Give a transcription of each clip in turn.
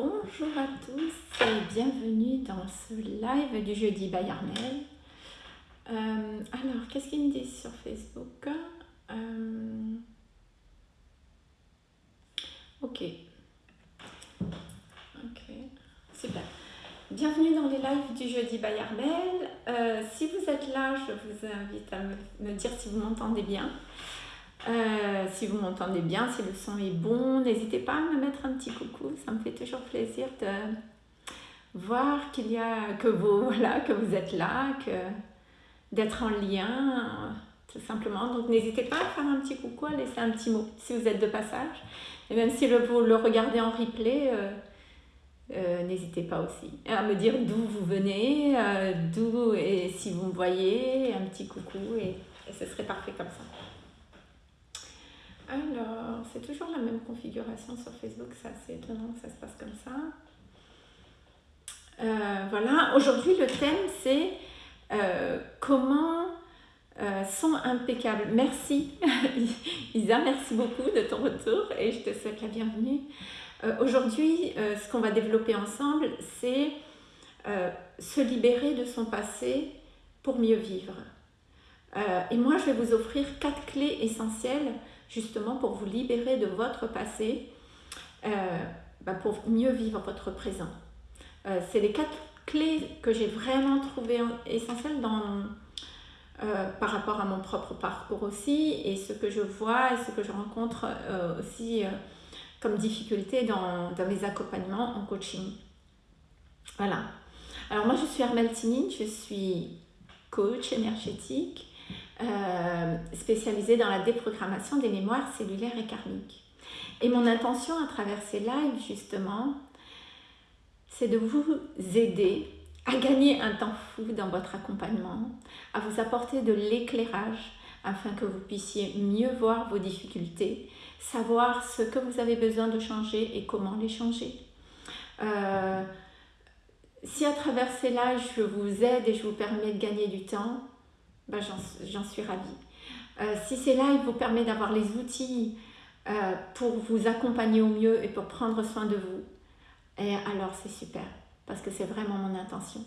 Bonjour à tous et bienvenue dans ce live du jeudi by Armel. Euh, alors, qu'est-ce qu'ils me disent sur Facebook? Euh, Ok. Ok, super. Bienvenue dans les lives du jeudi by Armel. Euh, si vous êtes là, je vous invite à me dire si vous m'entendez bien. Euh, si vous m'entendez bien, si le son est bon, n'hésitez pas à me mettre un petit coucou. Ça me fait toujours plaisir de voir qu'il y a que vous voilà que vous êtes là, que d'être en lien, tout simplement. Donc n'hésitez pas à faire un petit coucou, à laisser un petit mot si vous êtes de passage. Et même si vous le regardez en replay, euh, euh, n'hésitez pas aussi à me dire d'où vous venez, d'où et si vous me voyez, un petit coucou et ce serait parfait comme ça. Alors, c'est toujours la même configuration sur Facebook, c'est assez étonnant que ça se passe comme ça. Euh, voilà, aujourd'hui le thème c'est euh, comment euh, sont impeccables. Merci Isa, merci beaucoup de ton retour et je te souhaite la bienvenue. aujourd'hui, ce qu'on va développer ensemble, c'est se libérer de son passé pour mieux vivre. et moi, je vais vous offrir quatre clés essentielles justement pour vous libérer de votre passé, euh, bah, pour mieux vivre votre présent. Euh, c'est les quatre clés que j'ai vraiment trouvées essentielles dans, euh, par rapport à mon propre parcours aussi et ce que je vois et ce que je rencontre aussi comme difficulté dans, mes accompagnements en coaching. Voilà. Alors moi je suis Armeltini, je suis coach énergétique euh, spécialisée dans la déprogrammation des mémoires cellulaires et karmiques. Et mon intention à travers ces lives, justement, c'est de vous aider à gagner un temps fou dans votre accompagnement, à vous apporter de l'éclairage afin que vous puissiez mieux voir vos difficultés, savoir ce que vous avez besoin de changer et comment les changer. Euh, si à travers ces lives, je vous aide et je vous permets de gagner du temps, ben, j'en suis ravie. Euh, si là, il vous permet d'avoir les outils euh, pour vous accompagner au mieux et pour prendre soin de vous, alors c'est super, parce que c'est vraiment mon intention.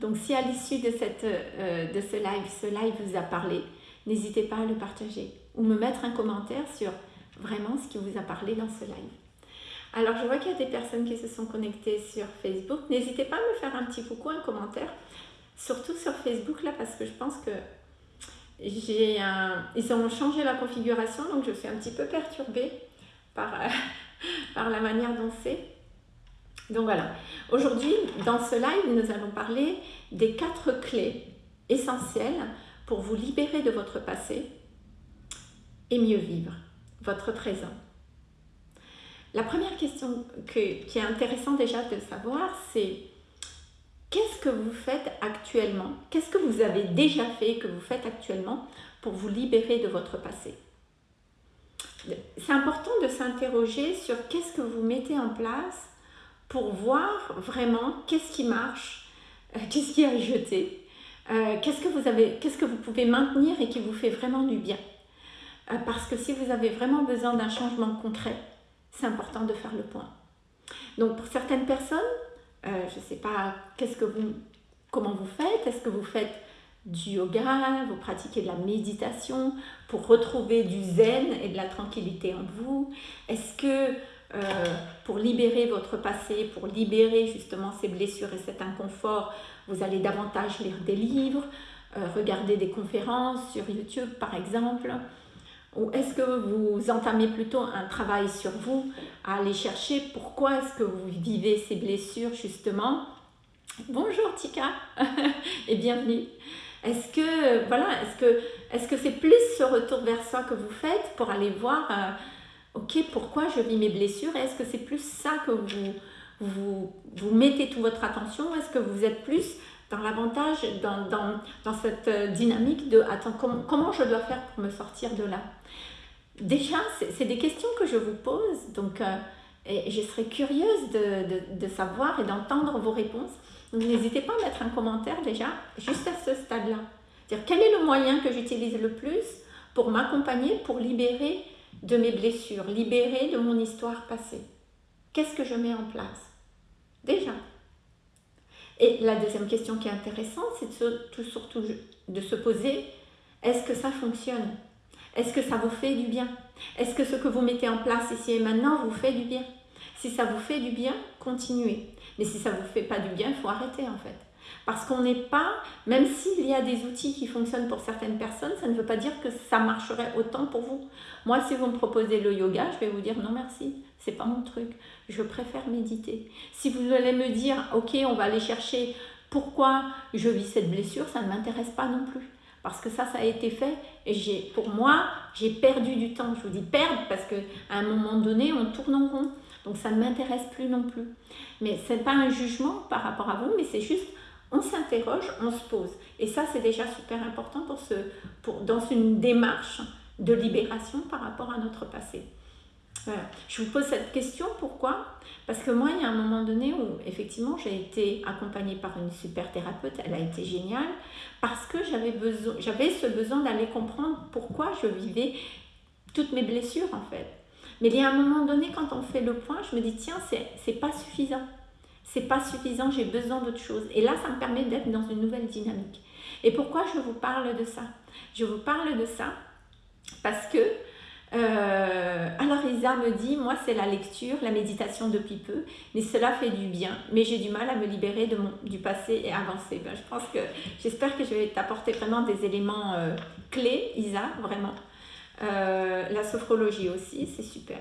Donc si à l'issue de, euh, de ce live, ce live vous a parlé, n'hésitez pas à le partager ou me mettre un commentaire sur vraiment ce qui vous a parlé dans ce live. Alors je vois qu'il y a des personnes qui se sont connectées sur Facebook. N'hésitez pas à me faire un petit coucou, un commentaire surtout sur Facebook là parce que je pense que j'ai un... ils ont changé la configuration donc je suis un petit peu perturbée par, la manière dont c'est. Donc voilà, aujourd'hui dans ce live nous allons parler des quatre clés essentielles pour vous libérer de votre passé et mieux vivre votre présent. La première question qui est intéressante déjà de savoir, c'est Qu'est-ce que vous faites actuellement? Qu'est-ce que vous avez déjà fait, que vous faites actuellement pour vous libérer de votre passé? C'est important de s'interroger sur qu'est-ce que vous mettez en place pour voir vraiment qu'est-ce qui marche, euh, qu'est-ce qui a jeté, euh, qu'est-ce que vous avez, qu'est-ce que vous pouvez maintenir et qui vous fait vraiment du bien. Euh, parce que si vous avez vraiment besoin d'un changement concret, c'est important de faire le point. Donc pour certaines personnes, euh, je ne sais pas, qu'est-ce que vous, comment vous faites? Est-ce que vous faites du yoga, vous pratiquez de la méditation pour retrouver du zen et de la tranquillité en vous? Est-ce que euh, pour libérer votre passé, pour libérer justement ces blessures et cet inconfort, vous allez davantage lire des livres, euh, regarder des conférences sur YouTube par exemple? Ou est-ce que vous entamez plutôt un travail sur vous, à aller chercher pourquoi est-ce que vous vivez ces blessures justement? Bonjour Tika. Et bienvenue. Est-ce que voilà, est-ce que c'est plus ce retour vers soi que vous faites pour aller voir euh, OK, pourquoi je vis mes blessures? Est-ce que c'est plus ça que vous, vous, vous mettez toute votre attention? Est-ce que vous êtes plus dans l'avantage, dans, dans, cette euh, dynamique de attends, comment, je dois faire pour me sortir de là? Déjà, c'est des questions que je vous pose, donc euh, et je serais curieuse de, de, de savoir et d'entendre vos réponses. N'hésitez pas à mettre un commentaire déjà, juste à ce stade-là. Dire quel est le moyen que j'utilise le plus pour m'accompagner, pour libérer de mes blessures, libérer de mon histoire passée? Qu'est-ce que je mets en place? Déjà. Et la deuxième question qui est intéressante, c'est surtout, surtout de se poser, est-ce que ça fonctionne? Est-ce que ça vous fait du bien? Est-ce que ce que vous mettez en place ici et maintenant vous fait du bien? Si ça vous fait du bien, continuez. Mais si ça ne vous fait pas du bien, il faut arrêter en fait. Parce qu'on n'est pas, même s'il y a des outils qui fonctionnent pour certaines personnes, ça ne veut pas dire que ça marcherait autant pour vous. Moi, si vous me proposez le yoga, je vais vous dire non merci, c'est pas mon truc. Je préfère méditer. Si vous allez me dire, ok, on va aller chercher pourquoi je vis cette blessure, ça ne m'intéresse pas non plus. Parce que ça, ça a été fait et pour moi, j'ai perdu du temps. Je vous dis perdre parce qu'à un moment donné, on tourne en rond. Donc ça ne m'intéresse plus non plus. Mais ce n'est pas un jugement par rapport à vous, mais c'est juste on s'interroge, on se pose. Et ça, c'est déjà super important pour ce, pour, dans une démarche de libération par rapport à notre passé. Je vous pose cette question, pourquoi? Parce que moi, il y a un moment donné où, effectivement, j'ai été accompagnée par une super thérapeute, elle a été géniale, parce que j'avais ce besoin d'aller comprendre pourquoi je vivais toutes mes blessures, en fait. Mais il y a un moment donné, quand on fait le point, je me dis, tiens, c'est pas suffisant c'est pas suffisant, j'ai besoin d'autre chose. Et là, ça me permet d'être dans une nouvelle dynamique. Et pourquoi je vous parle de ça? Je vous parle de ça parce que, euh, alors Isa me dit, moi c'est la lecture, la méditation depuis peu, mais cela fait du bien, mais j'ai du mal à me libérer du passé et avancer. Ben, je pense que, j'espère que je vais t'apporter vraiment des éléments euh, clés, Isa, vraiment. Euh, la sophrologie aussi, c'est super.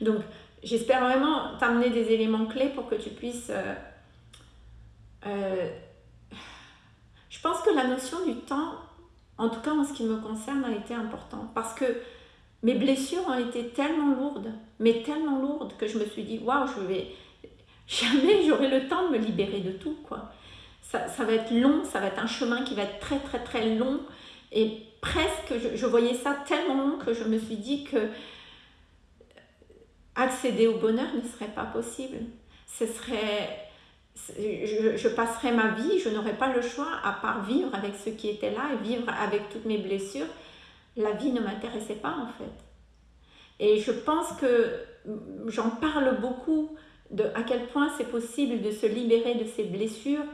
Donc, j'espère vraiment t'amener des éléments clés pour que tu puisses... Euh, euh, je pense que la notion du temps, en tout cas en ce qui me concerne, a été importante parce que mes blessures ont été tellement lourdes, mais tellement lourdes que je me suis dit, waouh, je vais jamais j'aurai le temps de me libérer de tout, quoi. Ça, ça, va être long, ça va être un chemin qui va être très très très long et presque, je, je voyais ça tellement long que je me suis dit que accéder au bonheur ne serait pas possible. Ce serait, je, passerais ma vie, je n'aurais pas le choix à part vivre avec ce qui était là et vivre avec toutes mes blessures. La vie ne m'intéressait pas en fait. Et je pense que j'en parle beaucoup de à quel point c'est possible de se libérer de ces blessures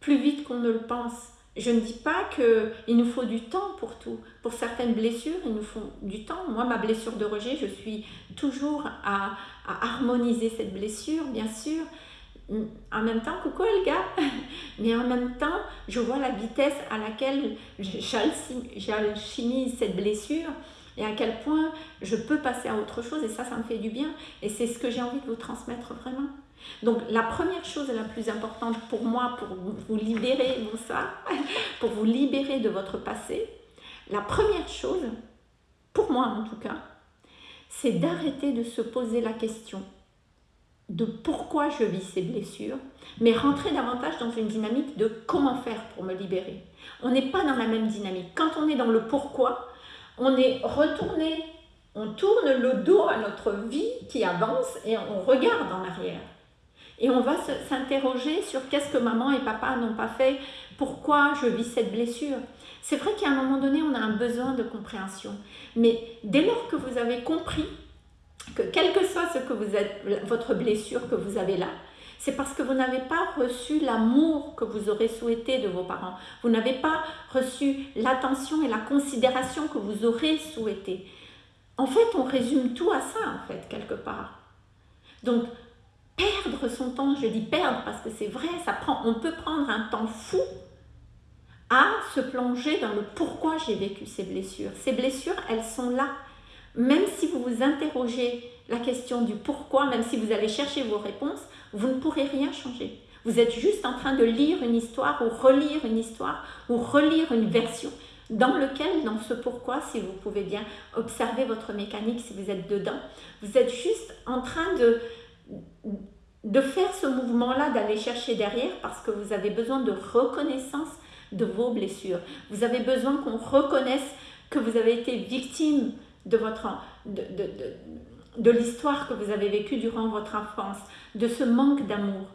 plus vite qu'on ne le pense. Je ne dis pas qu'il nous faut du temps pour tout. Pour certaines blessures, il nous faut du temps. Moi, ma blessure de rejet, je suis toujours à, harmoniser cette blessure, bien sûr. En même temps, coucou Elga, mais en même temps, je vois la vitesse à laquelle j'alchimise cette blessure et à quel point je peux passer à autre chose et ça, ça me fait du bien. Et c'est ce que j'ai envie de vous transmettre vraiment. Donc la première chose la plus importante pour moi, pour vous libérer de ça, pour vous libérer de votre passé, la première chose, pour moi en tout cas, c'est d'arrêter de se poser la question de pourquoi je vis ces blessures, mais rentrer davantage dans une dynamique de comment faire pour me libérer. On n'est pas dans la même dynamique. Quand on est dans le pourquoi, on est retourné, on tourne le dos à notre vie qui avance et on regarde en arrière. Et on va s'interroger sur qu'est-ce que maman et papa n'ont pas fait, pourquoi je vis cette blessure. C'est vrai qu'à un moment donné, on a un besoin de compréhension. Mais dès lors que vous avez compris que quel que soit ce que vous êtes, votre blessure que vous avez là, c'est parce que vous n'avez pas reçu l'amour que vous aurez souhaité de vos parents. Vous n'avez pas reçu l'attention et la considération que vous aurez souhaité. En fait, on résume tout à ça, en fait, quelque part. Donc, perdre son temps, je dis perdre parce que c'est vrai, ça prend, on peut prendre un temps fou à se plonger dans le pourquoi j'ai vécu ces blessures. Ces blessures, elles sont là. Même si vous vous interrogez la question du pourquoi, même si vous allez chercher vos réponses, vous ne pourrez rien changer. Vous êtes juste en train de lire une histoire ou relire une histoire ou relire une version dans lequel, dans ce pourquoi, si vous pouvez bien observer votre mécanique, si vous êtes dedans, vous êtes juste en train de, de faire ce mouvement-là, d'aller chercher derrière parce que vous avez besoin de reconnaissance de vos blessures. Vous avez besoin qu'on reconnaisse que vous avez été victime de, votre, de, de, de l'histoire que vous avez vécue durant votre enfance, de ce manque d'amour.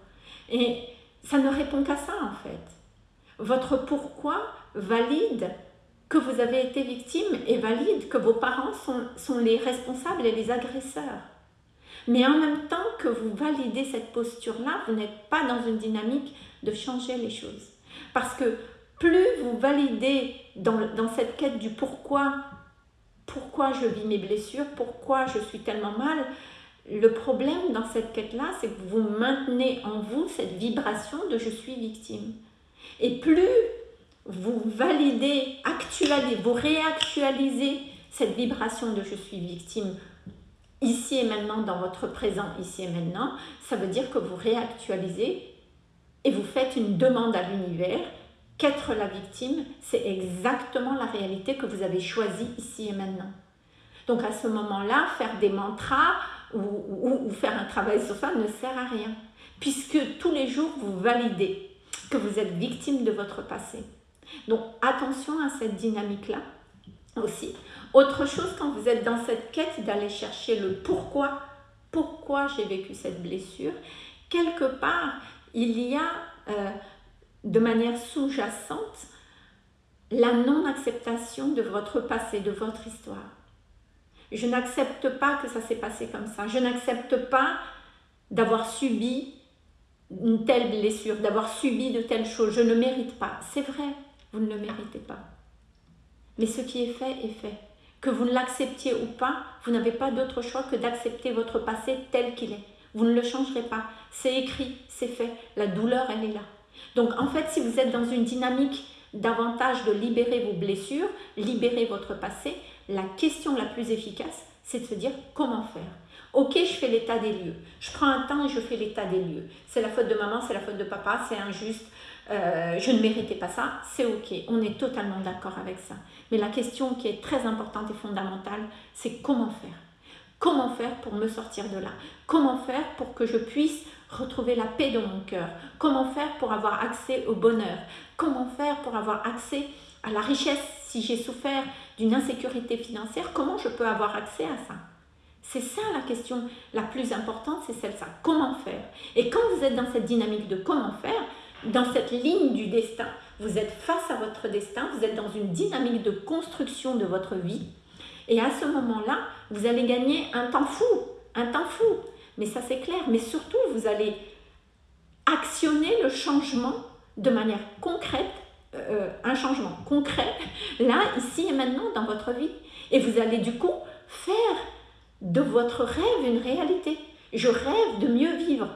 Et ça ne répond qu'à ça en fait. Votre pourquoi valide que vous avez été victime et valide que vos parents sont, sont les responsables et les agresseurs. Mais en même temps que vous validez cette posture-là, vous n'êtes pas dans une dynamique de changer les choses. Parce que plus vous validez dans, dans cette quête du pourquoi, pourquoi je vis mes blessures, pourquoi je suis tellement mal, le problème dans cette quête-là, c'est que vous maintenez en vous cette vibration de je suis victime. Et plus vous validez, actualisez, vous réactualisez cette vibration de je suis victime ici et maintenant, dans votre présent ici et maintenant, ça veut dire que vous réactualisez et vous faites une demande à l'univers qu'être la victime, c'est exactement la réalité que vous avez choisie ici et maintenant. Donc à ce moment-là, faire des mantras ou, faire un travail sur ça ne sert à rien, puisque tous les jours, vous validez que vous êtes victime de votre passé. Donc attention à cette dynamique-là aussi. Autre chose, quand vous êtes dans cette quête d'aller chercher le pourquoi, pourquoi j'ai vécu cette blessure, quelque part, il y a euh, de manière sous-jacente la non-acceptation de votre passé, de votre histoire. Je n'accepte pas que ça s'est passé comme ça. Je n'accepte pas d'avoir subi une telle blessure, d'avoir subi de telles choses. Je ne mérite pas. C'est vrai, vous ne le méritez pas. Mais ce qui est fait est fait. Que vous ne l'acceptiez ou pas, vous n'avez pas d'autre choix que d'accepter votre passé tel qu'il est. Vous ne le changerez pas. C'est écrit, c'est fait. La douleur, elle est là. Donc en fait, si vous êtes dans une dynamique davantage de libérer vos blessures, libérer votre passé, la question la plus efficace, c'est de se dire comment faire? Ok, je fais l'état des lieux. Je prends un temps et je fais l'état des lieux. C'est la faute de maman, c'est la faute de papa, c'est injuste, euh, je ne méritais pas ça, c'est ok. On est totalement d'accord avec ça. Mais la question qui est très importante et fondamentale, c'est comment faire? Comment faire pour me sortir de là? Comment faire pour que je puisse retrouver la paix dans mon cœur? Comment faire pour avoir accès au bonheur? Comment faire pour avoir accès à la richesse si j'ai souffert d'une insécurité financière? Comment je peux avoir accès à ça? C'est ça la question la plus importante, c'est celle-là. Comment faire? Et quand vous êtes dans cette dynamique de comment faire, dans cette ligne du destin, vous êtes face à votre destin, vous êtes dans une dynamique de construction de votre vie. Et à ce moment-là, vous allez gagner un temps fou, un temps fou. Mais ça c'est clair. Mais surtout, vous allez actionner le changement de manière concrète, euh, un changement concret, là, ici et maintenant dans votre vie. Et vous allez du coup faire de votre rêve une réalité. Je rêve de mieux vivre.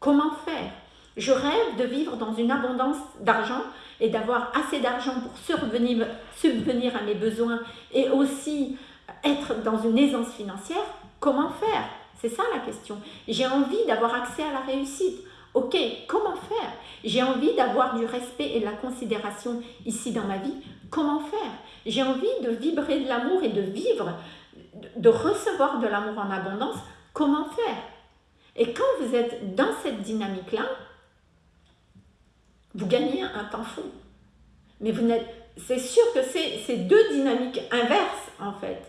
Comment faire? Je rêve de vivre dans une abondance d'argent et d'avoir assez d'argent pour subvenir, à mes besoins et aussi être dans une aisance financière. Comment faire? C'est ça la question. J'ai envie d'avoir accès à la réussite. Ok, comment faire? J'ai envie d'avoir du respect et de la considération ici dans ma vie. Comment faire? J'ai envie de vibrer de l'amour et de vivre, de recevoir de l'amour en abondance. Comment faire? Et quand vous êtes dans cette dynamique-là, vous gagnez un temps fou. Mais vous n'êtes, c'est sûr que c'est deux dynamiques inverses en fait.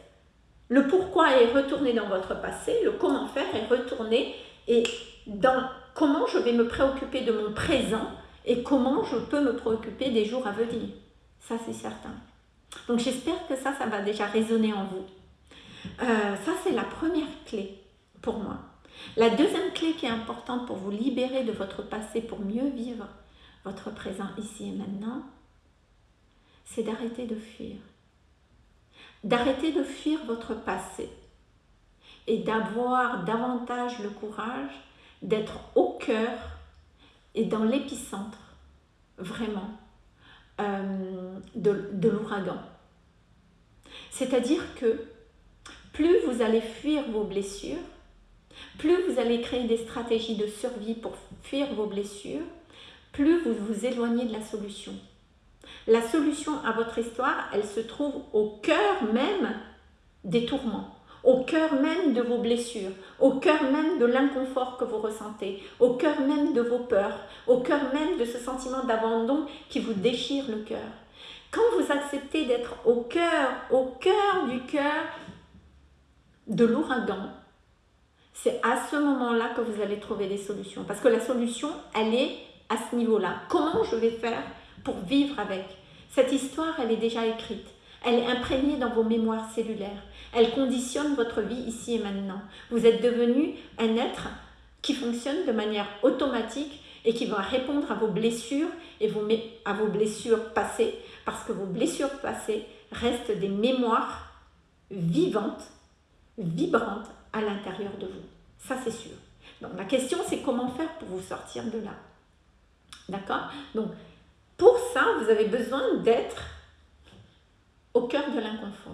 Le pourquoi est retourné dans votre passé, le comment faire est retourné et dans comment je vais me préoccuper de mon présent et comment je peux me préoccuper des jours à venir. Ça, c'est certain. Donc j'espère que ça, ça va déjà résonner en vous. Euh, ça, c'est la première clé pour moi. La deuxième clé qui est importante pour vous libérer de votre passé, pour mieux vivre votre présent ici et maintenant, c'est d'arrêter de fuir. D'arrêter de fuir votre passé et d'avoir davantage le courage d'être au cœur et dans l'épicentre, vraiment, euh, de, de l'ouragan. C'est-à-dire que plus vous allez fuir vos blessures, plus vous allez créer des stratégies de survie pour fuir vos blessures, plus vous vous éloignez de la solution. La solution à votre histoire, elle se trouve au cœur même des tourments, au cœur même de vos blessures, au cœur même de l'inconfort que vous ressentez, au cœur même de vos peurs, au cœur même de ce sentiment d'abandon qui vous déchire le cœur. Quand vous acceptez d'être au cœur, au cœur du cœur de l'ouragan, c'est à ce moment-là que vous allez trouver des solutions. Parce que la solution, elle est à ce niveau-là. Comment je vais faire pour vivre avec? Cette histoire, elle est déjà écrite. Elle est imprégnée dans vos mémoires cellulaires. Elle conditionne votre vie ici et maintenant. Vous êtes devenu un être qui fonctionne de manière automatique et qui va répondre à vos blessures et à vos blessures passées, parce que vos blessures passées restent des mémoires vivantes, vibrantes à l'intérieur de vous. Ça, c'est sûr. Donc, la question, c'est comment faire pour vous sortir de là? D'accord? Donc, pour ça, vous avez besoin d'être au cœur de l'inconfort.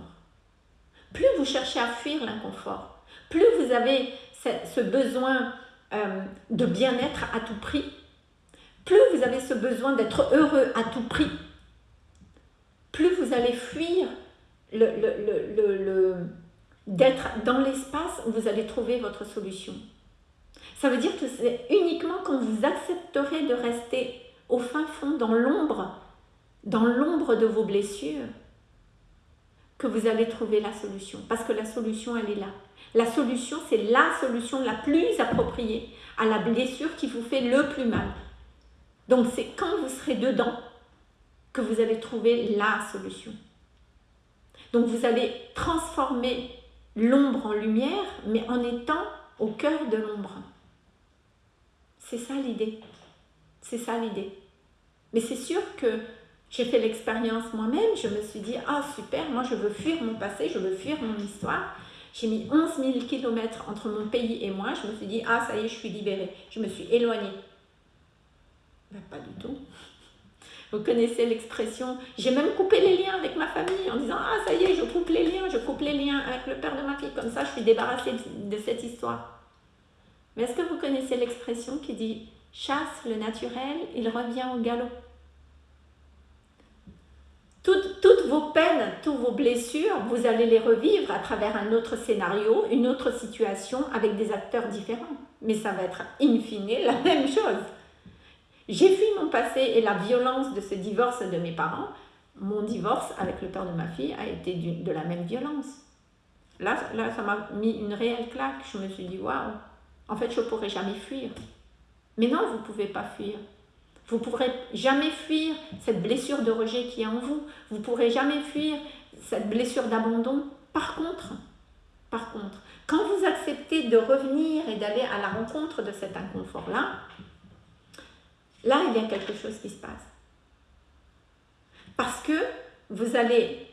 Plus vous cherchez à fuir l'inconfort, plus vous avez ce besoin euh, de bien-être à tout prix, plus vous avez ce besoin d'être heureux à tout prix, plus vous allez fuir le, d'être dans l'espace où vous allez trouver votre solution. Ça veut dire que c'est uniquement quand vous accepterez de rester au fin fond, dans l'ombre, dans l'ombre de vos blessures, que vous allez trouver la solution. Parce que la solution, elle est là. La solution, c'est la solution la plus appropriée à la blessure qui vous fait le plus mal. Donc c'est quand vous serez dedans que vous allez trouver la solution. Donc vous allez transformer l'ombre en lumière, mais en étant au cœur de l'ombre. C'est ça l'idée. C'est ça l'idée. Mais c'est sûr que j'ai fait l'expérience moi-même, je me suis dit, ah super, moi je veux fuir mon passé, je veux fuir mon histoire. J'ai mis 11 000 km entre mon pays et moi, je me suis dit, ah ça y est, je suis libérée. Je me suis éloignée. Ben, pas du tout. Vous connaissez l'expression, j'ai même coupé les liens avec ma famille en disant, ah ça y est, je coupe les liens, je coupe les liens avec le père de ma fille, comme ça je suis débarrassée de cette histoire. Mais est-ce que vous connaissez l'expression qui dit, chasse le naturel, il revient au galop toutes, toutes, vos peines, toutes vos blessures, vous allez les revivre à travers un autre scénario, une autre situation avec des acteurs différents. Mais ça va être in fine la même chose. J'ai fui mon passé et la violence de ce divorce de mes parents. Mon divorce avec le père de ma fille a été de la même violence. Là, là ça m'a mis une réelle claque. Je me suis dit, waouh, en fait, je ne pourrai jamais fuir. Mais non, vous ne pouvez pas fuir. Vous ne pourrez jamais fuir cette blessure de rejet qui est en vous. Vous ne pourrez jamais fuir cette blessure d'abandon. Par contre, par contre, quand vous acceptez de revenir et d'aller à la rencontre de cet inconfort-là, là, il y a quelque chose qui se passe. Parce que vous allez,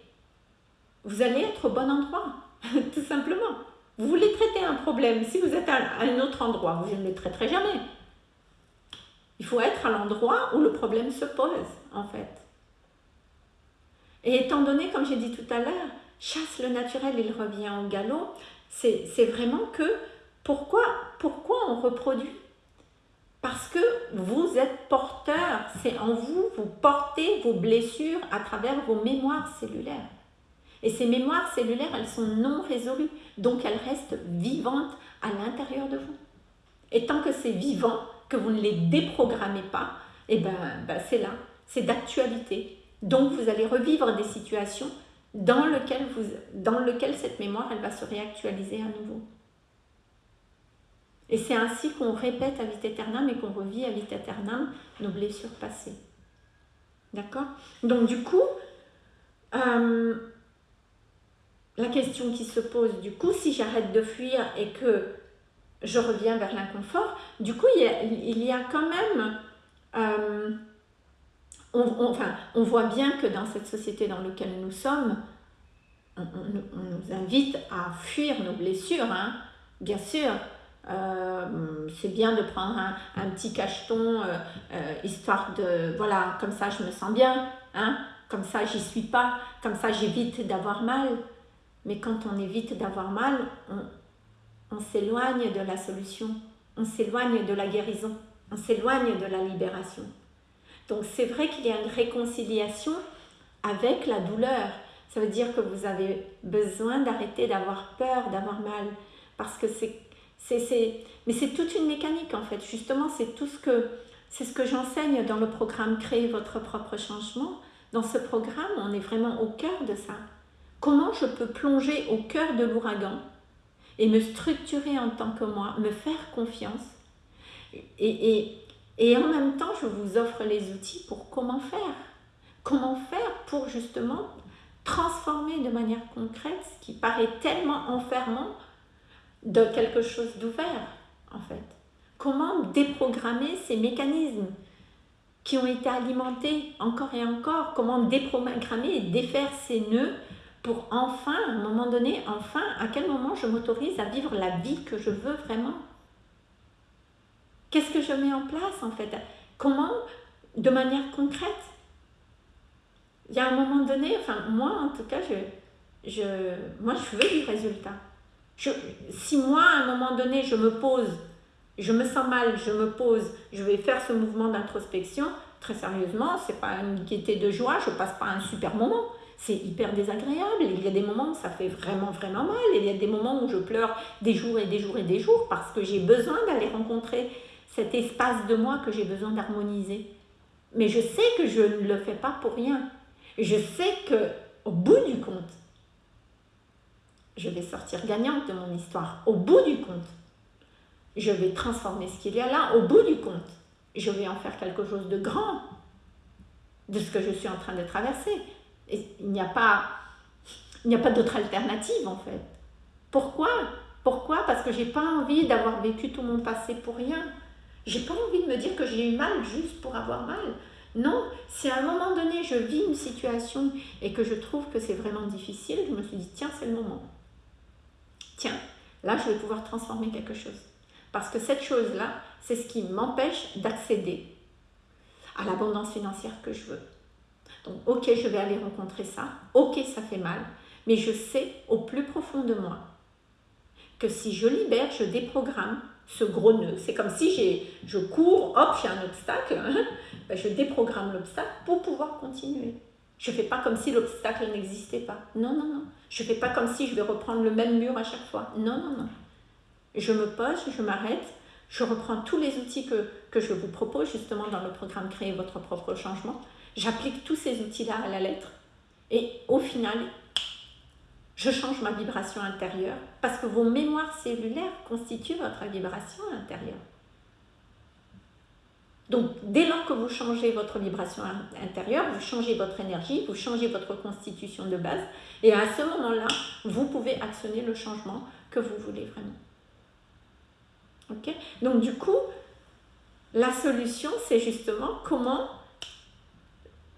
vous allez être au bon endroit, tout simplement. Vous voulez traiter un problème. Si vous êtes à un autre endroit, vous ne le traiterez jamais. Il faut être à l'endroit où le problème se pose, en fait. Et étant donné, comme j'ai dit tout à l'heure, chasse le naturel, il revient au galop, c'est vraiment que pourquoi, pourquoi on reproduit? Parce que vous êtes porteur, c'est en vous, vous portez vos blessures à travers vos mémoires cellulaires. Et ces mémoires cellulaires, elles sont non résolues, donc elles restent vivantes à l'intérieur de vous. Et tant que c'est vivant, que vous ne les déprogrammez pas, et eh ben, ben c'est là, c'est d'actualité. Donc vous allez revivre des situations dans lesquelles, vous, dans cette mémoire, elle va se réactualiser à nouveau. Et c'est ainsi qu'on répète à vite éternam et qu'on revit à vite éternam nos blessures passées. D'accord? Donc du coup, euh, la question qui se pose, du coup, si j'arrête de fuir et que je reviens vers l'inconfort. Du coup, il y a, quand même... Euh, on, enfin, on voit bien que dans cette société dans laquelle nous sommes, on, nous invite à fuir nos blessures, hein. bien sûr. Euh, c'est bien de prendre un, petit cacheton, euh, histoire de, voilà, comme ça je me sens bien, hein, comme ça j'y suis pas, comme ça j'évite d'avoir mal. Mais quand on évite d'avoir mal, on, s'éloigne de la solution, on s'éloigne de la guérison, on s'éloigne de la libération. Donc c'est vrai qu'il y a une réconciliation avec la douleur. Ça veut dire que vous avez besoin d'arrêter d'avoir peur, d'avoir mal. Parce que c'est... Mais c'est toute une mécanique en fait. Justement, c'est tout ce que... C'est ce que j'enseigne dans le programme Créer votre propre changement. Dans ce programme, on est vraiment au cœur de ça. Comment je peux plonger au cœur de l'ouragan et me structurer en tant que moi, me faire confiance. Et, en même temps, je vous offre les outils pour comment faire. Comment faire pour justement transformer de manière concrète ce qui paraît tellement enfermant de quelque chose d'ouvert, en fait. Comment déprogrammer ces mécanismes qui ont été alimentés encore et encore? Comment déprogrammer et défaire ces nœuds pour enfin, à un moment donné, enfin, à quel moment je m'autorise à vivre la vie que je veux vraiment? Qu'est-ce que je mets en place en fait? Comment, de manière concrète? Il y a un moment donné, enfin moi en tout cas, je, je, moi je veux du résultat. si moi à un moment donné je me pose, je me sens mal, je me pose, je vais faire ce mouvement d'introspection, très sérieusement, c'est pas une gaieté de joie, je passe pas un super moment c'est hyper désagréable. Il y a des moments où ça fait vraiment, vraiment mal. Il y a des moments où je pleure des jours et des jours et des jours parce que j'ai besoin d'aller rencontrer cet espace de moi que j'ai besoin d'harmoniser. Mais je sais que je ne le fais pas pour rien. Je sais que au bout du compte, je vais sortir gagnante de mon histoire. Au bout du compte, je vais transformer ce qu'il y a là. Au bout du compte, je vais en faire quelque chose de grand de ce que je suis en train de traverser il n'y a pas, il n'y a pas d'autre alternative en fait. Pourquoi? Pourquoi? Parce que j'ai pas envie d'avoir vécu tout mon passé pour rien. J'ai pas envie de me dire que j'ai eu mal juste pour avoir mal. Non, si à un moment donné je vis une situation et que je trouve que c'est vraiment difficile, je me suis dit tiens, c'est le moment. Tiens, là je vais pouvoir transformer quelque chose. Parce que cette chose-là, c'est ce qui m'empêche d'accéder à l'abondance financière que je veux. Donc, ok, je vais aller rencontrer ça. Ok, ça fait mal. Mais je sais au plus profond de moi que si je libère, je déprogramme ce gros nœud. C'est comme si je cours, hop, j'ai un obstacle. Hein. Ben, je déprogramme l'obstacle pour pouvoir continuer. Je ne fais pas comme si l'obstacle n'existait pas. Non, non, non. Je ne fais pas comme si je vais reprendre le même mur à chaque fois. Non, non, non. Je me pose, je m'arrête, je reprends tous les outils que, que je vous propose justement dans le programme Créer votre propre changement. J'applique tous ces outils-là à la lettre et au final, je change ma vibration intérieure parce que vos mémoires cellulaires constituent votre vibration intérieure. Donc, dès lors que vous changez votre vibration intérieure, vous changez votre énergie, vous changez votre constitution de base, et à ce moment-là, vous pouvez actionner le changement que vous voulez vraiment. Donc, du coup, la solution, c'est justement comment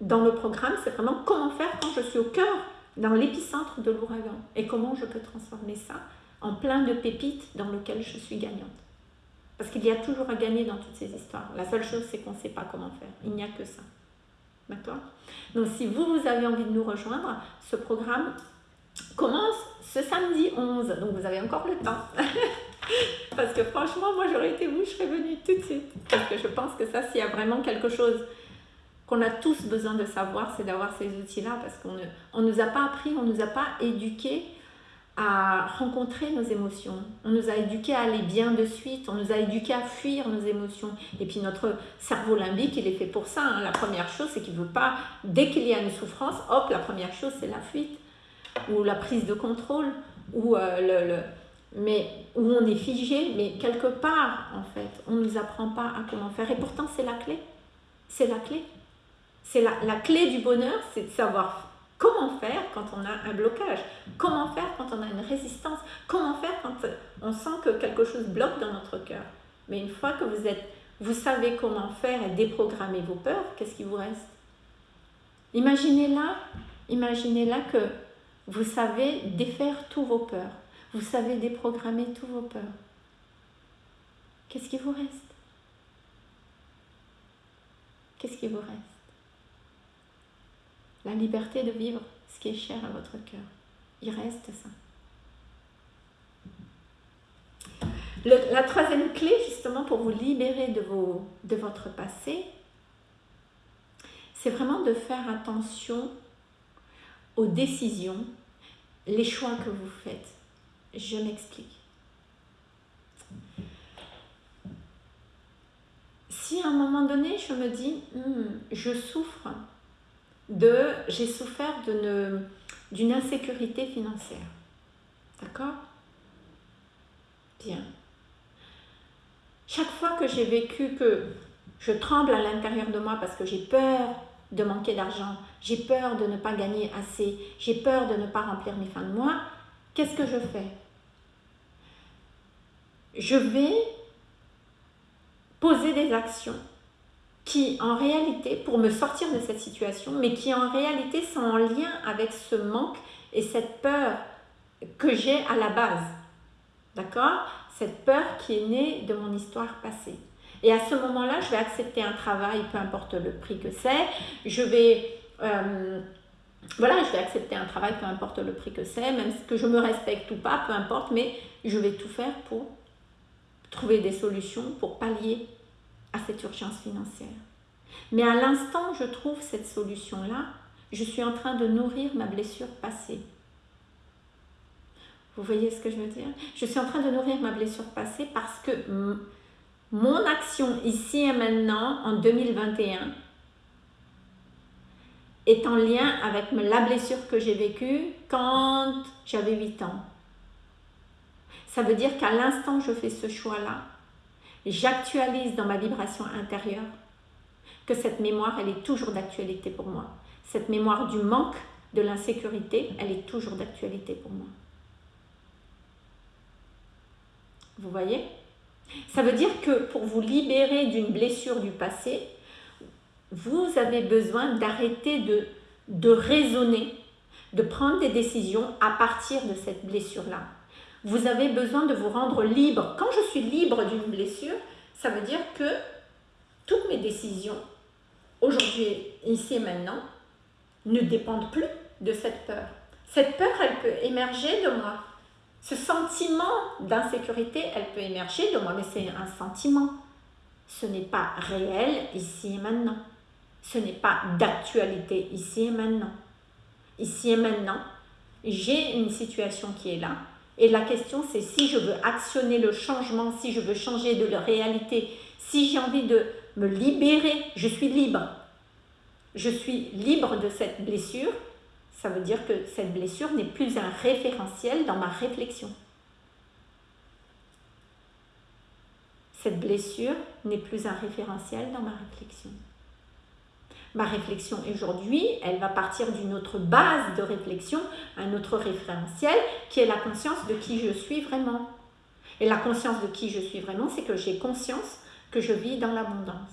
dans le programme, c'est vraiment comment faire quand je suis au cœur, dans l'épicentre de l'ouragan, et comment je peux transformer ça en plein de pépites dans lequel je suis gagnante. Parce qu'il y a toujours à gagner dans toutes ces histoires. La seule chose, c'est qu'on ne sait pas comment faire. Il n'y a que ça. D'accord? Donc, si vous, vous avez envie de nous rejoindre, ce programme commence ce samedi 11. Donc, vous avez encore le temps. Parce que franchement, moi, j'aurais été vous, je serais venue tout de suite. Parce que je pense que ça, s'il y a vraiment quelque chose qu'on a tous besoin de savoir, c'est d'avoir ces outils-là parce qu'on ne nous a pas appris, on nous a pas éduqués à rencontrer nos émotions. On nous a éduqués à aller bien de suite, on nous a éduqués à fuir nos émotions. Et puis notre cerveau limbique, il est fait pour ça. Hein. La première chose, c'est qu'il ne veut pas, dès qu'il y a une souffrance, hop, la première chose, c'est la fuite ou la prise de contrôle ou euh, le, mais où on est figé, mais quelque part, en fait, on ne nous apprend pas à comment faire. Et pourtant, c'est la clé. C'est la clé. C'est la, la, clé du bonheur, c'est de savoir comment faire quand on a un blocage, comment faire quand on a une résistance, comment faire quand on sent que quelque chose bloque dans notre cœur. Mais une fois que vous savez comment faire et déprogrammer vos peurs, qu'est-ce qui vous reste? Imaginez là, imaginez là que vous savez défaire tous vos peurs, vous savez déprogrammer tous vos peurs. Qu'est-ce qui vous reste? Qu'est-ce qui vous reste? La liberté de vivre ce qui est cher à votre cœur. Il reste ça. la troisième clé, justement, pour vous libérer de, votre passé, c'est vraiment de faire attention aux décisions, les choix que vous faites. Je m'explique. Si à un moment donné, je me dis, hmm, je souffre de j'ai souffert d'une insécurité financière. D'accord? Bien. Chaque fois que j'ai vécu que je tremble à l'intérieur de moi parce que j'ai peur de manquer d'argent, j'ai peur de ne pas gagner assez, j'ai peur de ne pas remplir mes fins de mois, qu'est-ce que je fais? Je vais poser des actions qui en réalité, pour me sortir de cette situation, mais qui en réalité sont en lien avec ce manque et cette peur que j'ai à la base. D'accord? Cette peur qui est née de mon histoire passée. Et à ce moment-là, je vais accepter un travail, peu importe le prix que c'est. Je vais... Euh, voilà, je vais accepter un travail, peu importe le prix que c'est, même que je me respecte ou pas, peu importe, mais je vais tout faire pour trouver des solutions pour pallier à cette urgence financière. Mais à l'instant je trouve cette solution-là, je suis en train de nourrir ma blessure passée. Vous voyez ce que je veux dire? Je suis en train de nourrir ma blessure passée parce que mon action ici et maintenant, en 2021, est en lien avec la blessure que j'ai vécue quand j'avais 8 ans. Ça veut dire qu'à l'instant je fais ce choix-là, j'actualise dans ma vibration intérieure que cette mémoire, elle est toujours d'actualité pour moi. Cette mémoire du manque, de l'insécurité, elle est toujours d'actualité pour moi. Vous voyez? Ça veut dire que pour vous libérer d'une blessure du passé, vous avez besoin d'arrêter de, de raisonner, de prendre des décisions à partir de cette blessure-là. Vous avez besoin de vous rendre libre. Quand je suis libre d'une blessure, ça veut dire que toutes mes décisions, aujourd'hui, ici et maintenant, ne dépendent plus de cette peur. Cette peur, elle peut émerger de moi. Ce sentiment d'insécurité, elle peut émerger de moi, mais c'est un sentiment. Ce n'est pas réel ici et maintenant. Ce n'est pas d'actualité ici et maintenant. Ici et maintenant, j'ai une situation qui est là. Et la question, c'est si je veux actionner le changement, si je veux changer de la réalité, si j'ai envie de me libérer, je suis libre. Je suis libre de cette blessure ça veut dire que cette blessure n'est plus un référentiel dans ma réflexion. Cette blessure n'est plus un référentiel dans ma réflexion. Ma réflexion aujourd'hui, elle va partir d'une autre base de réflexion, un autre référentiel qui est la conscience de qui je suis vraiment. Et la conscience de qui je suis vraiment, c'est que j'ai conscience que je vis dans l'abondance.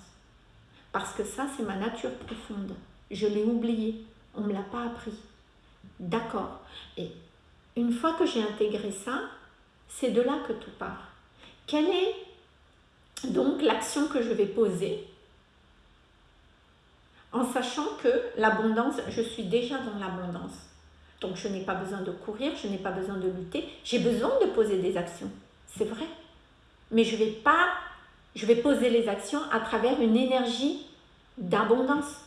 Parce que ça, c'est ma nature profonde. Je l'ai oublié. On ne me l'a pas appris. D'accord. Et une fois que j'ai intégré ça, c'est de là que tout part. Quelle est donc l'action que je vais poser en sachant que l'abondance, je suis déjà dans l'abondance. Donc je n'ai pas besoin de courir, je n'ai pas besoin de lutter, j'ai besoin de poser des actions. C'est vrai. Mais je vais pas je vais poser les actions à travers une énergie d'abondance.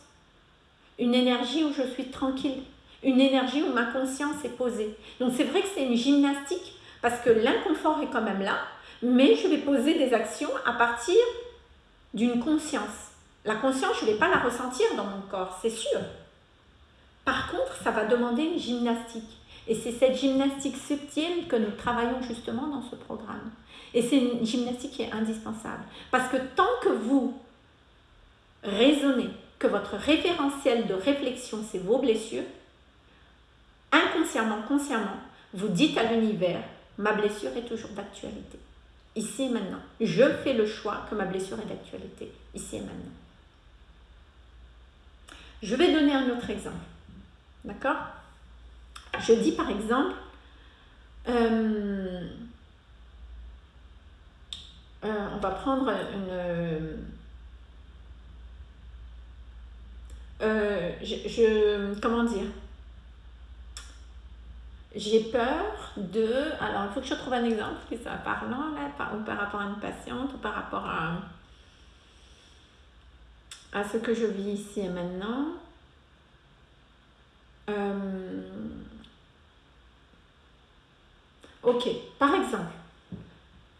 Une énergie où je suis tranquille, une énergie où ma conscience est posée. Donc c'est vrai que c'est une gymnastique parce que l'inconfort est quand même là, mais je vais poser des actions à partir d'une conscience. La conscience, je ne vais pas la ressentir dans mon corps, c'est sûr. Par contre, ça va demander une gymnastique. Et c'est cette gymnastique subtile que nous travaillons justement dans ce programme. Et c'est une gymnastique qui est indispensable. Parce que tant que vous raisonnez que votre référentiel de réflexion, c'est vos blessures, inconsciemment, consciemment, vous dites à l'univers, ma blessure est toujours d'actualité. Ici et maintenant. Je fais le choix que ma blessure est d'actualité. Ici et maintenant. Je vais donner un autre exemple. D'accord? Je dis par exemple, euh, euh, on va prendre une... Euh, je, comment dire? J'ai peur de... Alors, il faut que je trouve un exemple qui soit parlant, là, par, ou par rapport à une patiente, ou par rapport à, à ce que je vis ici et maintenant. Euh, ok, par exemple,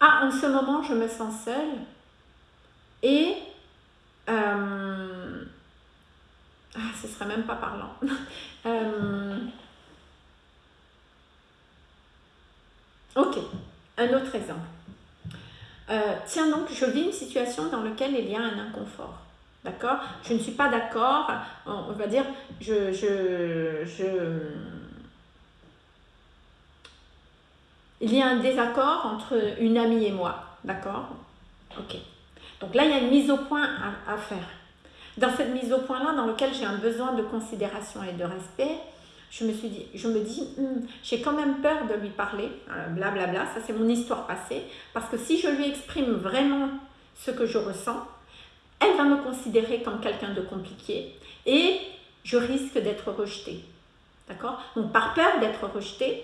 ah, en ce moment, je me sens seule et... Euh, ah, ce serait même pas parlant. euh, Ok, un autre exemple. Tiens donc, je vis une situation dans laquelle il y a un inconfort. D'accord? Je ne suis pas d'accord, on va dire, je, je, je, il y a un désaccord entre une amie et moi. D'accord? Ok. Donc là, il y a une mise au point à, faire. Dans cette mise au point-là, dans laquelle j'ai un besoin de considération et de respect, je me suis dit, je me dis, hmm, j'ai quand même peur de lui parler, blablabla, bla bla, ça c'est mon histoire passée, parce que si je lui exprime vraiment ce que je ressens, elle va me considérer comme quelqu'un de compliqué et je risque d'être rejetée. D'accord? Donc par peur d'être rejetée,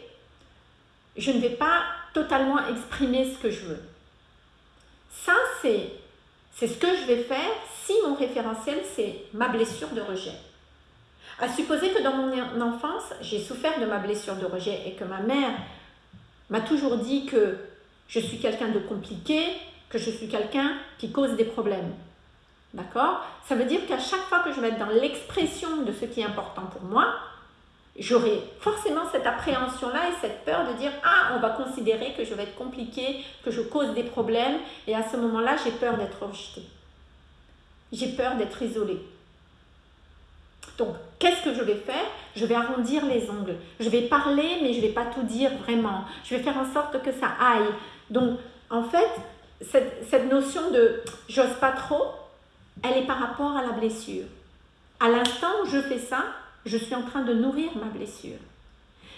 je ne vais pas totalement exprimer ce que je veux. Ça, c'est ce que je vais faire si mon référentiel, c'est ma blessure de rejet. À supposer que dans mon enfance, j'ai souffert de ma blessure de rejet et que ma mère m'a toujours dit que je suis quelqu'un de compliqué, que je suis quelqu'un qui cause des problèmes. D'accord? Ça veut dire qu'à chaque fois que je vais être dans l'expression de ce qui est important pour moi, j'aurai forcément cette appréhension-là et cette peur de dire « Ah, on va considérer que je vais être compliqué, que je cause des problèmes. » Et à ce moment-là, j'ai peur d'être rejetée. J'ai peur d'être isolée. Donc, qu'est-ce que je vais faire? Je vais arrondir les ongles. Je vais parler, mais je ne vais pas tout dire vraiment. Je vais faire en sorte que ça aille. Donc, en fait, cette, cette notion de « j'ose pas trop », elle est par rapport à la blessure. À l'instant où je fais ça, je suis en train de nourrir ma blessure.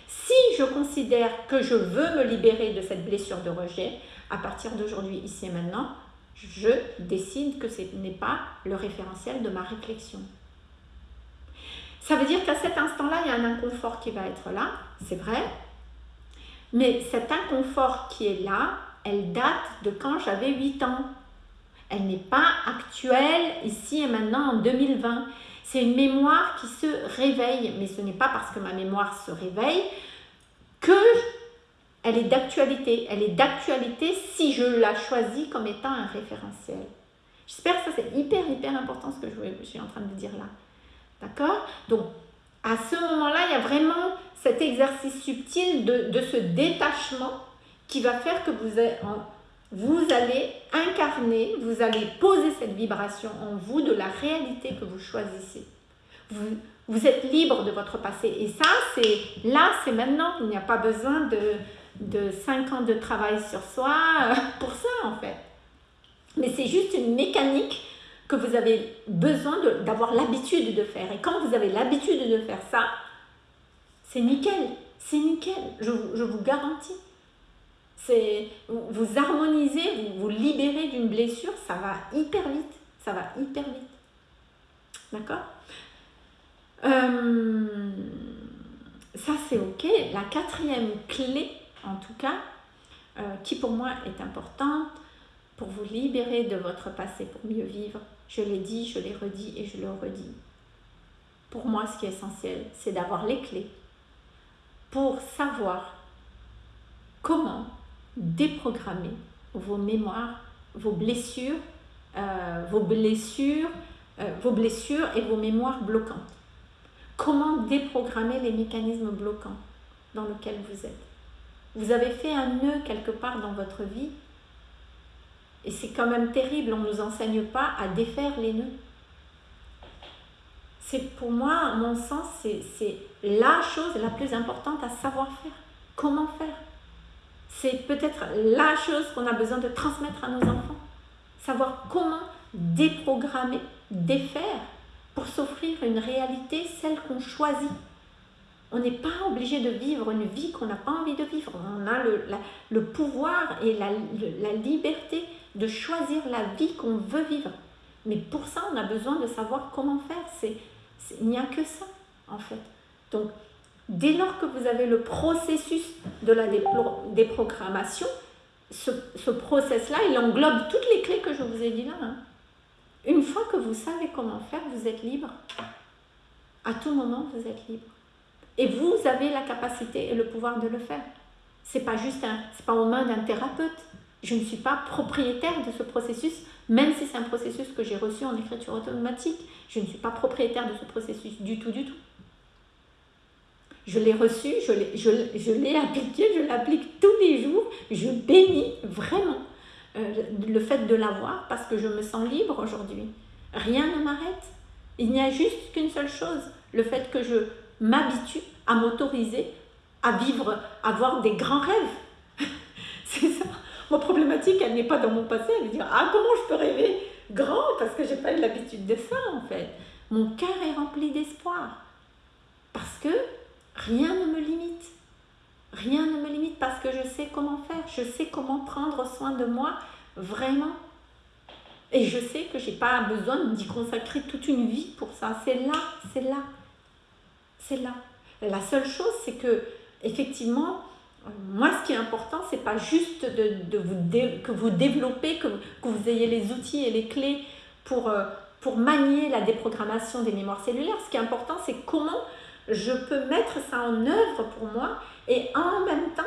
Si je considère que je veux me libérer de cette blessure de rejet, à partir d'aujourd'hui, ici et maintenant, je décide que ce n'est pas le référentiel de ma réflexion. Ça veut dire qu'à cet instant-là, il y a un inconfort qui va être là, c'est vrai, mais cet inconfort qui est là, elle date de quand j'avais 8 ans. Elle n'est pas actuelle ici et maintenant en 2020. C'est une mémoire qui se réveille, mais ce n'est pas parce que ma mémoire se réveille que elle est d'actualité. Elle est d'actualité si je la choisis comme étant un référentiel. J'espère que ça c'est hyper hyper important ce que je suis en train de dire là. D'accord? Donc à ce moment-là, il y a vraiment cet exercice subtil de, de ce détachement qui va faire que vous êtes vous allez incarner, vous allez poser cette vibration en vous de la réalité que vous choisissez. Vous, vous êtes libre de votre passé. Et ça, c'est là, c'est maintenant. Il n'y a pas besoin de, de 5 ans de travail sur soi euh, pour ça, en fait. Mais c'est juste une mécanique que vous avez besoin d'avoir l'habitude de faire. Et quand vous avez l'habitude de faire ça, c'est nickel. C'est nickel, je, je vous garantis. Vous harmonisez, vous vous libérez d'une blessure, ça va hyper vite. Ça va hyper vite. D'accord? Euh, Ça, c'est OK. La quatrième clé, en tout cas, euh, qui pour moi est importante pour vous libérer de votre passé, pour mieux vivre, je l'ai dit, je l'ai redit et je le redis. Pour moi, ce qui est essentiel, c'est d'avoir les clés pour savoir comment déprogrammer vos mémoires, vos blessures, euh, vos blessures, euh, vos blessures et vos mémoires bloquantes. Comment déprogrammer les mécanismes bloquants dans lesquels vous êtes? Vous avez fait un nœud quelque part dans votre vie et c'est quand même terrible, on ne nous enseigne pas à défaire les nœuds. C'est pour moi, à mon sens, c'est la chose la plus importante à savoir faire. Comment faire? C'est peut-être la chose qu'on a besoin de transmettre à nos enfants. Savoir comment déprogrammer, défaire pour s'offrir une réalité, celle qu'on choisit. On n'est pas obligé de vivre une vie qu'on n'a pas envie de vivre. On a le, le pouvoir et la, la liberté de choisir la vie qu'on veut vivre. Mais pour ça, on a besoin de savoir comment faire. C'est, il n'y a que ça, en fait. Donc, Dès lors que vous avez le processus de la déprogrammation, ce, ce process-là, il englobe toutes les clés que je vous ai dit là. Hein. Une fois que vous savez comment faire, vous êtes libre. À tout moment, vous êtes libre. Et vous avez la capacité et le pouvoir de le faire. C'est pas juste c'est pas aux mains d'un thérapeute. Je ne suis pas propriétaire de ce processus, même si c'est un processus que j'ai reçu en écriture automatique. Je ne suis pas propriétaire de ce processus du tout, du tout. Je l'ai reçu, je l'ai appliqué, je l'applique tous les jours. Je bénis vraiment euh, le fait de l'avoir parce que je me sens libre aujourd'hui. Rien ne m'arrête. Il n'y a juste qu'une seule chose, le fait que je m'habitue à m'autoriser à vivre, à avoir des grands rêves. C'est ça. Mon problématique, elle n'est pas dans mon passé, elle veut dire Ah, comment je peux rêver grand Parce que j'ai pas eu l'habitude de ça, en fait. Mon cœur est rempli d'espoir. Parce que rien ne me limite. Rien ne me limite parce que je sais comment faire, je sais comment prendre soin de moi vraiment. Et je sais que je n'ai pas besoin d'y consacrer toute une vie pour ça. C'est là, c'est là, c'est là. La seule chose, c'est que, effectivement, moi, ce qui est important, c'est pas juste de, vous que vous développez, que, que, vous ayez les outils et les clés pour, euh, pour manier la déprogrammation des mémoires cellulaires. Ce qui est important, c'est comment je peux mettre ça en œuvre pour moi et en même temps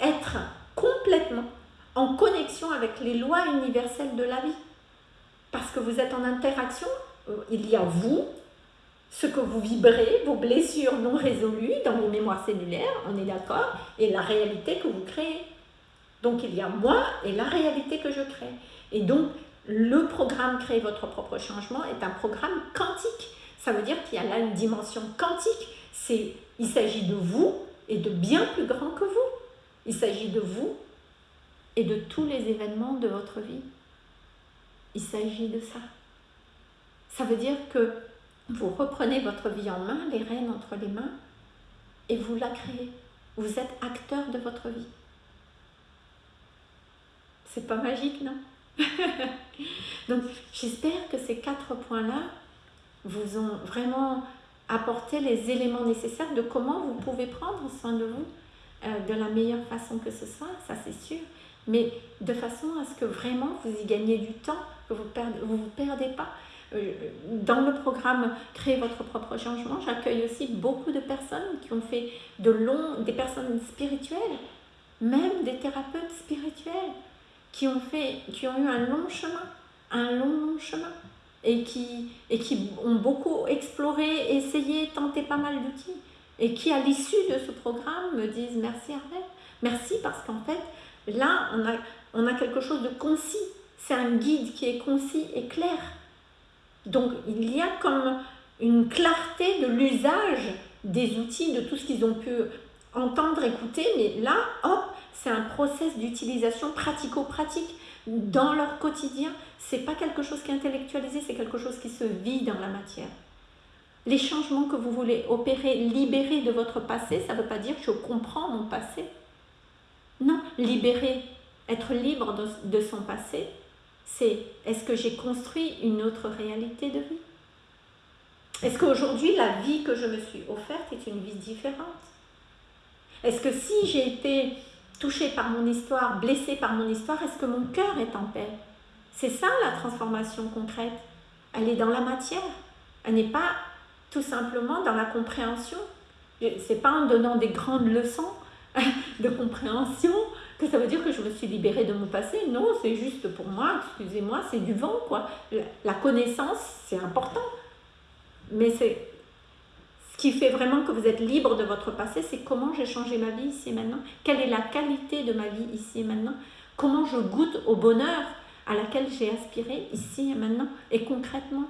être complètement en connexion avec les lois universelles de la vie. Parce que vous êtes en interaction, euh, il y a vous, ce que vous vibrez, vos blessures non résolues dans vos mémoires cellulaires, on est d'accord, et la réalité que vous créez. Donc il y a moi et la réalité que je crée. Et donc le programme Créer votre propre changement est un programme quantique. Ça veut dire qu'il y a là une dimension quantique. C'est, il s'agit de vous et de bien plus grand que vous. Il s'agit de vous et de tous les événements de votre vie. Il s'agit de ça. Ça veut dire que vous reprenez votre vie en main, les rênes entre les mains, et vous la créez. Vous êtes acteur de votre vie. C'est pas magique, non? Donc, j'espère que ces quatre points-là vous ont vraiment apporté les éléments nécessaires de comment vous pouvez prendre soin de vous euh, de la meilleure façon que ce soit, ça c'est sûr, mais de façon à ce que vraiment vous y gagnez du temps, que vous ne vous, vous perdez pas. Euh, dans le programme Créer votre propre changement, j'accueille aussi beaucoup de personnes qui ont fait de longs, des personnes spirituelles, même des thérapeutes spirituels, qui ont, fait, qui ont eu un long chemin, un long, long chemin, et qui, et qui ont beaucoup exploré, essayé, tenté pas mal d'outils, et qui, à l'issue de ce programme, me disent merci Arlette, merci parce qu'en fait, là, on a, on a quelque chose de concis, c'est un guide qui est concis et clair. Donc, il y a comme une clarté de l'usage des outils, de tout ce qu'ils ont pu entendre, écouter, mais là, hop, c'est un process d'utilisation pratico-pratique dans leur quotidien. C'est pas quelque chose qui est intellectualisé, c'est quelque chose qui se vit dans la matière. Les changements que vous voulez opérer, libérer de votre passé, ça ne veut pas dire je comprends mon passé. Non, libérer, être libre de son passé, c'est est-ce que j'ai construit une autre réalité de vie? Est-ce qu'aujourd'hui, la vie que je me suis offerte est une vie différente? Est-ce que si j'ai été touchée par mon histoire, blessée par mon histoire, est-ce que mon cœur est en paix? C'est ça la transformation concrète. Elle est dans la matière. Elle n'est pas tout simplement dans la compréhension. C'est pas en donnant des grandes leçons de compréhension que ça veut dire que je me suis libérée de mon passé. Non, c'est juste pour moi, excusez-moi, c'est du vent, quoi. La connaissance, c'est important. Mais c'est ce qui fait vraiment que vous êtes libre de votre passé, c'est comment j'ai changé ma vie ici et maintenant. Quelle est la qualité de ma vie ici et maintenant. Comment je goûte au bonheur à laquelle j'ai aspiré ici et maintenant et concrètement.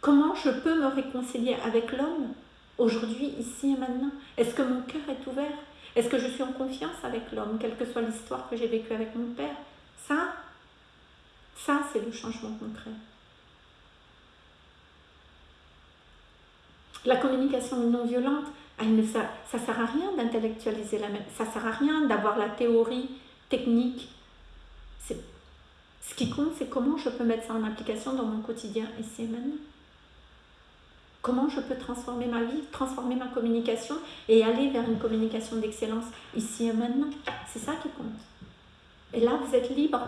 Comment je peux me réconcilier avec l'homme aujourd'hui, ici et maintenant Est-ce que mon cœur est ouvert? Est-ce que je suis en confiance avec l'homme, quelle que soit l'histoire que j'ai vécue avec mon père? Ça, ça c'est le changement concret. La communication non violente, ça ne sert à rien d'intellectualiser la même. Ça ne sert à rien d'avoir la théorie technique. Ce qui compte, c'est comment je peux mettre ça en application dans mon quotidien ici et maintenant. Comment je peux transformer ma vie, transformer ma communication et aller vers une communication d'excellence ici et maintenant. C'est ça qui compte. Et là, vous êtes libre.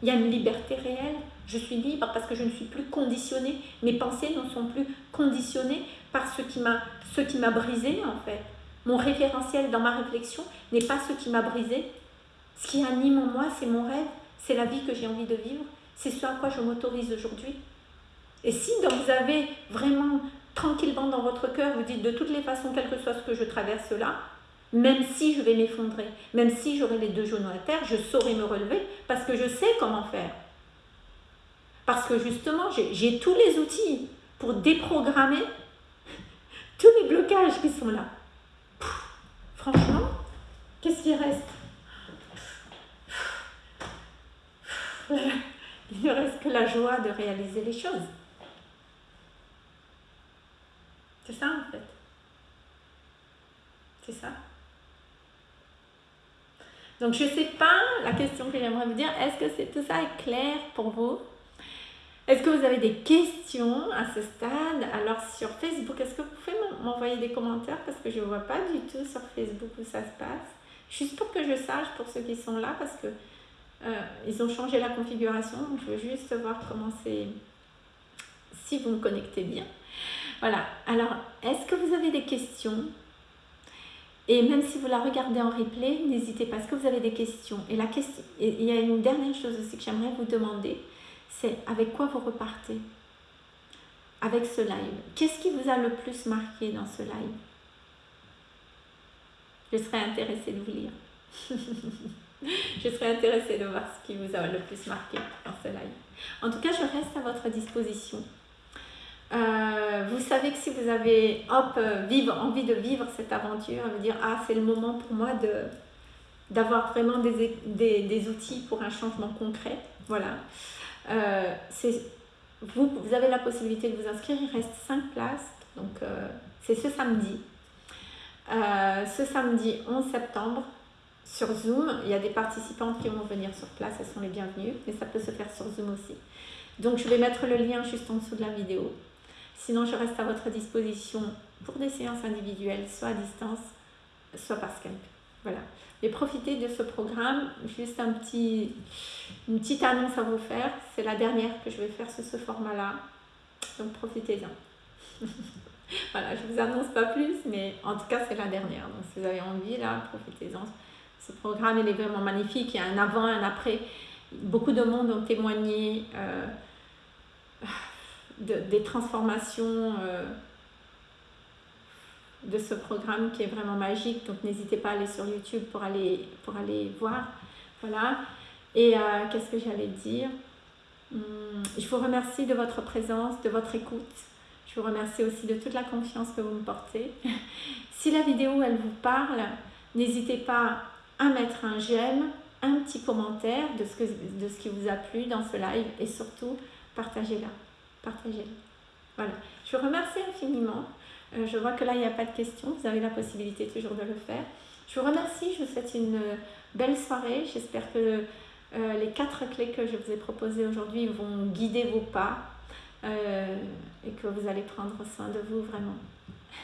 Il y a une liberté réelle. Je suis libre parce que je ne suis plus conditionnée. Mes pensées ne sont plus conditionnées par ce qui m'a ce qui m'a brisé en fait. Mon référentiel dans ma réflexion n'est pas ce qui m'a brisé. Ce qui anime en moi, c'est mon rêve, c'est la vie que j'ai envie de vivre, c'est ce à quoi je m'autorise aujourd'hui. Et si donc vous avez vraiment tranquillement dans votre cœur, vous dites de toutes les façons, quel que soit ce que je traverse là, même si je vais m'effondrer, même si j'aurai les deux genoux à terre, je saurai me relever parce que je sais comment faire. Parce que justement, j'ai tous les outils pour déprogrammer tous les blocages qui sont là. franchement, qu'est-ce qui reste? Il ne reste que la joie de réaliser les choses. C'est ça en fait. C'est ça. Donc je ne sais pas, la question que j'aimerais vous dire, est-ce que c'est, tout ça est clair pour vous? Est-ce que vous avez des questions à ce stade? Alors sur Facebook, est-ce que vous pouvez m'envoyer des commentaires? Parce que je ne vois pas du tout sur Facebook où ça se passe. Juste pour que je sache pour ceux qui sont là parce que euh, ils ont changé la configuration, donc je veux juste voir comment c'est, si vous me connectez bien. Voilà, alors est-ce que vous avez des questions? Et même si vous la regardez en replay, n'hésitez pas. Est-ce que vous avez des questions? Et la question, il y a une dernière chose aussi que j'aimerais vous demander, c'est avec quoi vous repartez? Avec ce live Qu'est-ce qui vous a le plus marqué dans ce live? Je serais intéressée de vous lire. je serais intéressée de voir ce qui vous a le plus marqué dans ce live. En tout cas, je reste à votre disposition. Euh, vous savez que si vous avez hop, euh, vivre, envie de vivre cette aventure, vous dire ah c'est le moment pour moi de d'avoir vraiment des, outils pour un changement concret. Voilà. Euh, vous, vous avez la possibilité de vous inscrire, il reste 5 places. Donc c'est ce samedi. ce samedi 11 septembre sur Zoom. Il y a des participantes qui vont venir sur place, elles sont les bienvenues, mais ça peut se faire sur Zoom aussi. Donc je vais mettre le lien juste en dessous de la vidéo. Sinon, je reste à votre disposition pour des séances individuelles, soit à distance, soit par Skype. Voilà. Mais profitez de ce programme. Juste un petit, une petite annonce à vous faire. C'est la dernière que je vais faire sur ce format-là. Donc profitez-en. voilà, je ne vous annonce pas plus, mais en tout cas, c'est la dernière. Donc si vous avez envie, là, profitez-en. Ce programme, il est vraiment magnifique. Il y a un avant, un après. Beaucoup de monde ont témoigné. Euh, des transformations euh, de ce programme qui est vraiment magique. Donc n'hésitez pas à aller sur YouTube pour aller, pour aller voir. Voilà. Et euh, qu'est-ce que j'allais dire? Hum, Je vous remercie de votre présence, de votre écoute. Je vous remercie aussi de toute la confiance que vous me portez. si la vidéo, elle vous parle, n'hésitez pas à mettre un j'aime, un petit commentaire de ce, que, de ce qui vous a plu dans ce live et surtout, partagez-la partagez Voilà. Je vous remercie infiniment. Euh, je vois que là, il n'y a pas de questions. Vous avez la possibilité toujours de le faire. Je vous remercie. Je vous souhaite une belle soirée. J'espère que euh, les quatre clés que je vous ai proposées aujourd'hui vont guider vos pas euh, et que vous allez prendre soin de vous vraiment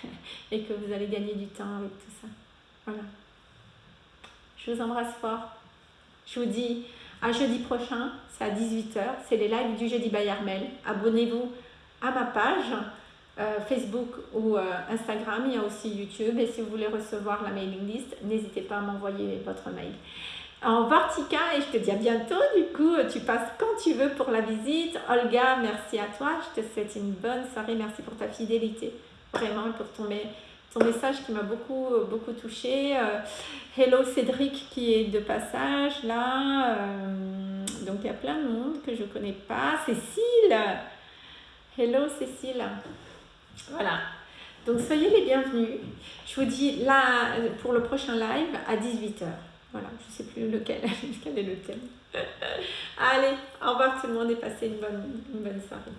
et que vous allez gagner du temps avec tout ça. Voilà. Je vous embrasse fort. Je vous dis à jeudi prochain, c'est à 18h, c'est les lives du jeudi by Armel. Abonnez-vous à ma page euh, Facebook ou euh, Instagram, il y a aussi YouTube. Et si vous voulez recevoir la mailing list, n'hésitez pas à m'envoyer votre mail. En Vortica, et je te dis à bientôt, du coup, tu passes quand tu veux pour la visite. Olga, merci à toi, je te souhaite une bonne soirée, merci pour ta fidélité, vraiment, pour ton, ton message qui m'a beaucoup, beaucoup touché. Euh, hello Cédric qui est de passage là. Euh, donc il y a plein de monde que je ne connais pas. Cécile Hello Cécile Voilà. Donc soyez les bienvenus. Je vous dis là pour le prochain live à 18h. Voilà, je ne sais plus lequel, quel est le thème. Allez, au revoir tout le monde et passez une bonne, une bonne soirée.